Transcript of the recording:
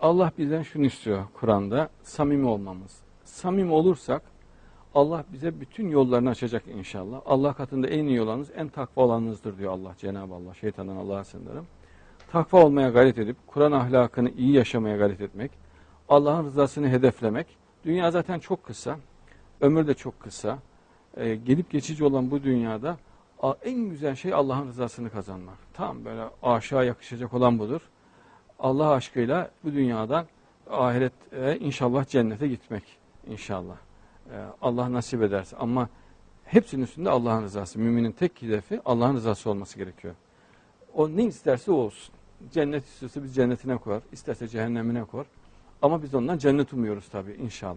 Allah bizden şunu istiyor Kur'an'da, samimi olmamız. Samimi olursak Allah bize bütün yollarını açacak inşallah. Allah katında en iyi olanınız, en takva olanınızdır diyor Allah, Cenab-ı Allah. Şeytandan Allah'a sığınırım. Takva olmaya gayret edip, Kur'an ahlakını iyi yaşamaya gayret etmek, Allah'ın rızasını hedeflemek. Dünya zaten çok kısa, ömür de çok kısa. Ee, gelip geçici olan bu dünyada en güzel şey Allah'ın rızasını kazanmak. Tam böyle aşağı yakışacak olan budur. Allah aşkıyla bu dünyadan ahirete inşallah cennete gitmek inşallah. Ee, Allah nasip ederse ama hepsinin üstünde Allah'ın rızası. Müminin tek hedefi Allah'ın rızası olması gerekiyor. O ne isterse olsun. Cennet istiyorsa biz cennetine koyar, isterse cehennemine koyar. Ama biz ondan cennet umuyoruz tabii inşallah.